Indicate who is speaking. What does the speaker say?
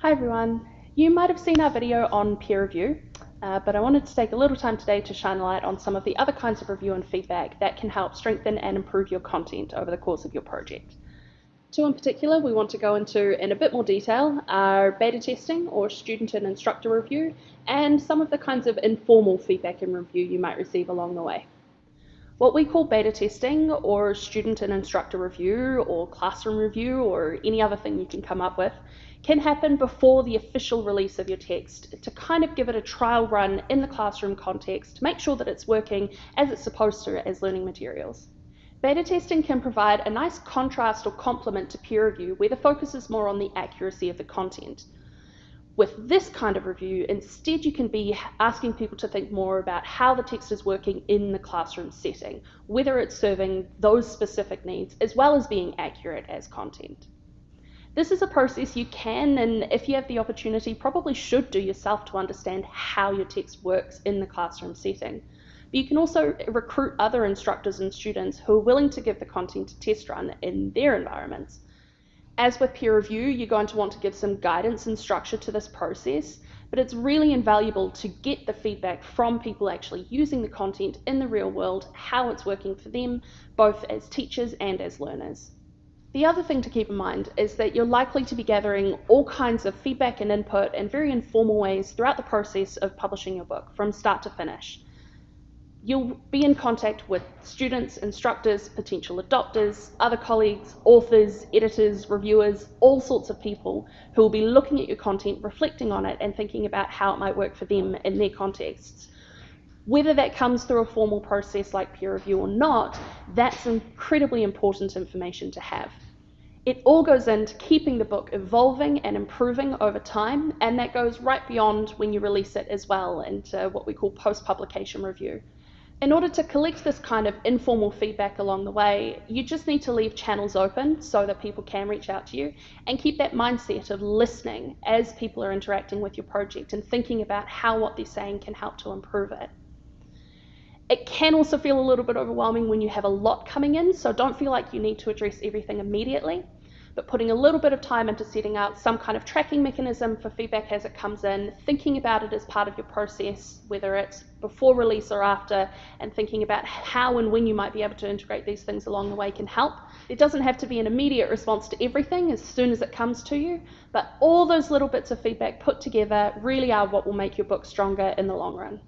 Speaker 1: Hi everyone. You might have seen our video on peer review, uh, but I wanted to take a little time today to shine a light on some of the other kinds of review and feedback that can help strengthen and improve your content over the course of your project. Two in particular we want to go into in a bit more detail are beta testing or student and instructor review and some of the kinds of informal feedback and review you might receive along the way. What we call beta testing or student and instructor review or classroom review or any other thing you can come up with can happen before the official release of your text to kind of give it a trial run in the classroom context to make sure that it's working as it's supposed to as learning materials. Beta testing can provide a nice contrast or complement to peer review where the focus is more on the accuracy of the content. With this kind of review, instead you can be asking people to think more about how the text is working in the classroom setting, whether it's serving those specific needs, as well as being accurate as content. This is a process you can, and if you have the opportunity, probably should do yourself to understand how your text works in the classroom setting. But you can also recruit other instructors and students who are willing to give the content a test run in their environments. As with peer review, you're going to want to give some guidance and structure to this process, but it's really invaluable to get the feedback from people actually using the content in the real world, how it's working for them, both as teachers and as learners. The other thing to keep in mind is that you're likely to be gathering all kinds of feedback and input in very informal ways throughout the process of publishing your book from start to finish. You'll be in contact with students, instructors, potential adopters, other colleagues, authors, editors, reviewers, all sorts of people who will be looking at your content, reflecting on it, and thinking about how it might work for them in their contexts. Whether that comes through a formal process like peer review or not, that's incredibly important information to have. It all goes into keeping the book evolving and improving over time, and that goes right beyond when you release it as well into what we call post publication review. In order to collect this kind of informal feedback along the way, you just need to leave channels open so that people can reach out to you and keep that mindset of listening as people are interacting with your project and thinking about how what they're saying can help to improve it. It can also feel a little bit overwhelming when you have a lot coming in, so don't feel like you need to address everything immediately but putting a little bit of time into setting out some kind of tracking mechanism for feedback as it comes in, thinking about it as part of your process, whether it's before release or after, and thinking about how and when you might be able to integrate these things along the way can help. It doesn't have to be an immediate response to everything as soon as it comes to you, but all those little bits of feedback put together really are what will make your book stronger in the long run.